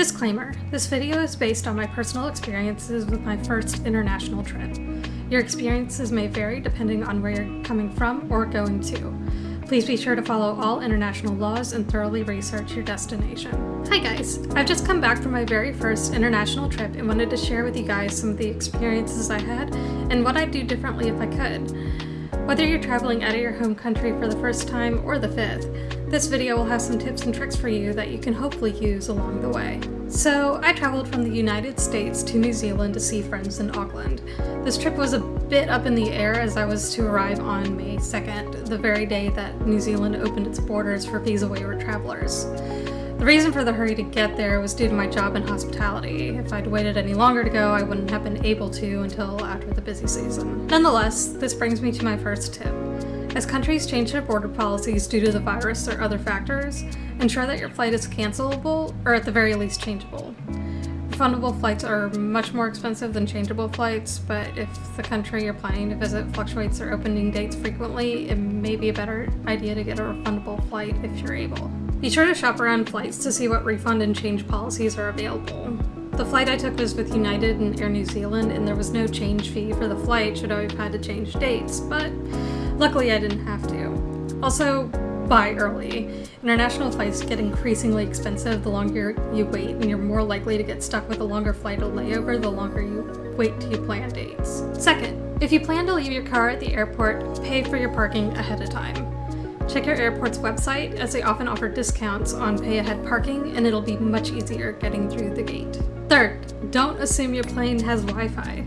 Disclaimer, this video is based on my personal experiences with my first international trip. Your experiences may vary depending on where you're coming from or going to. Please be sure to follow all international laws and thoroughly research your destination. Hi guys, I've just come back from my very first international trip and wanted to share with you guys some of the experiences I had and what I'd do differently if I could. Whether you're traveling out of your home country for the first time or the fifth, this video will have some tips and tricks for you that you can hopefully use along the way. So I traveled from the United States to New Zealand to see friends in Auckland. This trip was a bit up in the air as I was to arrive on May 2nd, the very day that New Zealand opened its borders for visa waiver travelers. The reason for the hurry to get there was due to my job in hospitality. If I'd waited any longer to go, I wouldn't have been able to until after the busy season. Nonetheless, this brings me to my first tip. As countries change their border policies due to the virus or other factors, ensure that your flight is cancelable or at the very least changeable. Refundable flights are much more expensive than changeable flights, but if the country you're planning to visit fluctuates their opening dates frequently, it may be a better idea to get a refundable flight if you're able. Be sure to shop around flights to see what refund and change policies are available. The flight I took was with United and Air New Zealand and there was no change fee for the flight should I have had to change dates, but Luckily I didn't have to. Also, buy early. International flights get increasingly expensive the longer you wait and you're more likely to get stuck with a longer flight or layover the longer you wait you plan dates. Second, if you plan to leave your car at the airport, pay for your parking ahead of time. Check your airport's website as they often offer discounts on pay ahead parking and it'll be much easier getting through the gate. Third, don't assume your plane has Wi-Fi.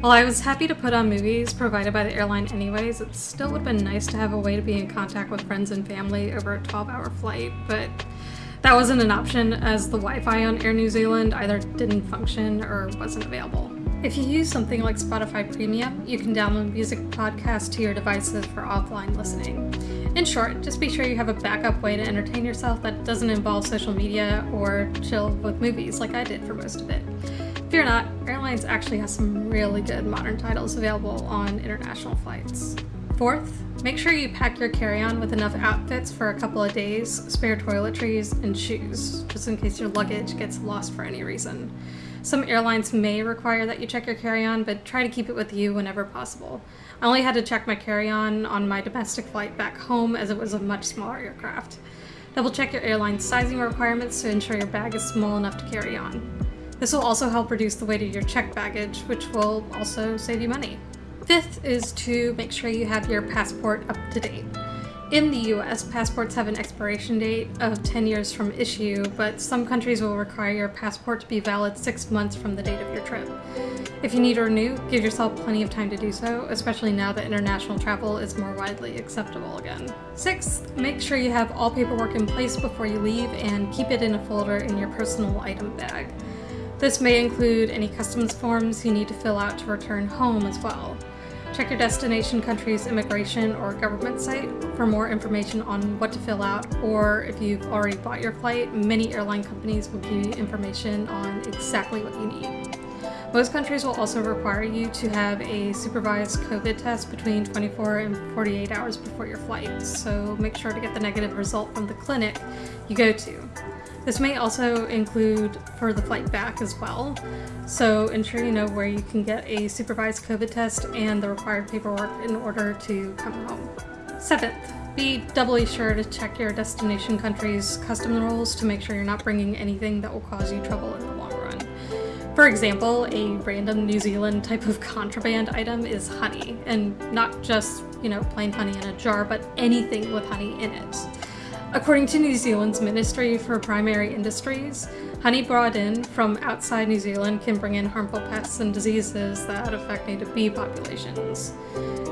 While I was happy to put on movies provided by the airline anyways, it still would have been nice to have a way to be in contact with friends and family over a 12 hour flight, but that wasn't an option as the Wi-Fi on Air New Zealand either didn't function or wasn't available. If you use something like Spotify Premium, you can download music podcasts to your devices for offline listening. In short, just be sure you have a backup way to entertain yourself that doesn't involve social media or chill with movies like I did for most of it. Fear not, Airlines actually has some really good modern titles available on international flights. Fourth, make sure you pack your carry-on with enough outfits for a couple of days, spare toiletries, and shoes, just in case your luggage gets lost for any reason. Some airlines may require that you check your carry-on, but try to keep it with you whenever possible. I only had to check my carry-on on my domestic flight back home as it was a much smaller aircraft. Double check your airline's sizing requirements to ensure your bag is small enough to carry on. This will also help reduce the weight of your checked baggage, which will also save you money. Fifth is to make sure you have your passport up to date. In the US, passports have an expiration date of 10 years from issue, but some countries will require your passport to be valid six months from the date of your trip. If you need to renew, give yourself plenty of time to do so, especially now that international travel is more widely acceptable again. Sixth, make sure you have all paperwork in place before you leave and keep it in a folder in your personal item bag. This may include any customs forms you need to fill out to return home as well. Check your destination country's immigration or government site for more information on what to fill out, or if you've already bought your flight, many airline companies will give you information on exactly what you need. Most countries will also require you to have a supervised COVID test between 24 and 48 hours before your flight, so make sure to get the negative result from the clinic you go to. This may also include for the flight back as well, so ensure you know where you can get a supervised COVID test and the required paperwork in order to come home. Seventh, be doubly sure to check your destination country's custom rules to make sure you're not bringing anything that will cause you trouble For example, a random New Zealand type of contraband item is honey, and not just, you know, plain honey in a jar, but anything with honey in it. According to New Zealand's Ministry for Primary Industries, honey brought in from outside New Zealand can bring in harmful pests and diseases that affect native bee populations.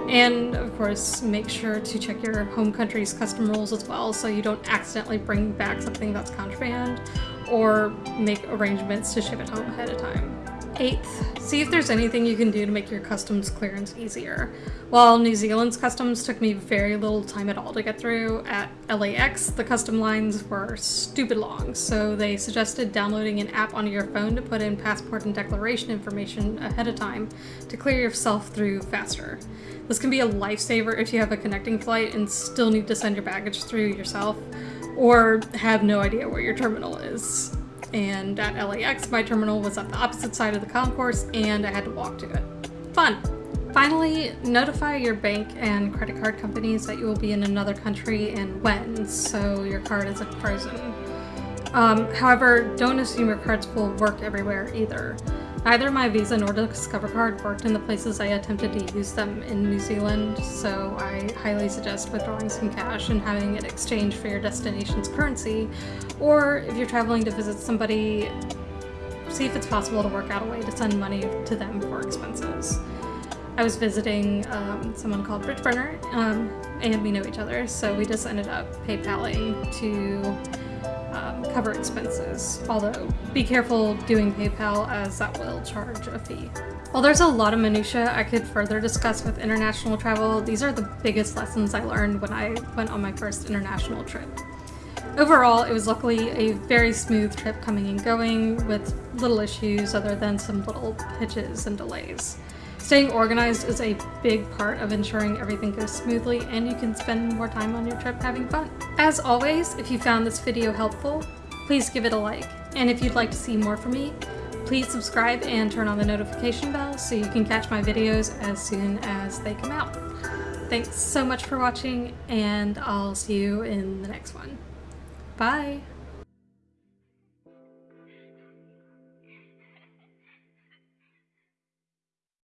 And of course, make sure to check your home country's custom rules as well so you don't accidentally bring back something that's contraband or make arrangements to ship it home ahead of time. Eighth, see if there's anything you can do to make your customs clearance easier. While New Zealand's customs took me very little time at all to get through, at LAX the custom lines were stupid long, so they suggested downloading an app onto your phone to put in passport and declaration information ahead of time to clear yourself through faster. This can be a lifesaver if you have a connecting flight and still need to send your baggage through yourself, or have no idea where your terminal is. And at LAX, my terminal was at the opposite side of the concourse and I had to walk to it. Fun! Finally, notify your bank and credit card companies that you will be in another country and when, so your card isn't frozen. Um, however, don't assume your cards will work everywhere either. Neither my Visa nor Discover card worked in the places I attempted to use them in New Zealand, so I highly suggest withdrawing some cash and having it exchanged for your destination's currency, or if you're traveling to visit somebody, see if it's possible to work out a way to send money to them for expenses. I was visiting um, someone called Bridgeburner, um, and we know each other, so we just ended up PayPaling to cover expenses. Although, be careful doing PayPal as that will charge a fee. While there's a lot of minutiae I could further discuss with international travel, these are the biggest lessons I learned when I went on my first international trip. Overall, it was luckily a very smooth trip coming and going with little issues other than some little hitches and delays. Staying organized is a big part of ensuring everything goes smoothly and you can spend more time on your trip having fun. As always, if you found this video helpful, please give it a like. And if you'd like to see more from me, please subscribe and turn on the notification bell so you can catch my videos as soon as they come out. Thanks so much for watching and I'll see you in the next one. Bye!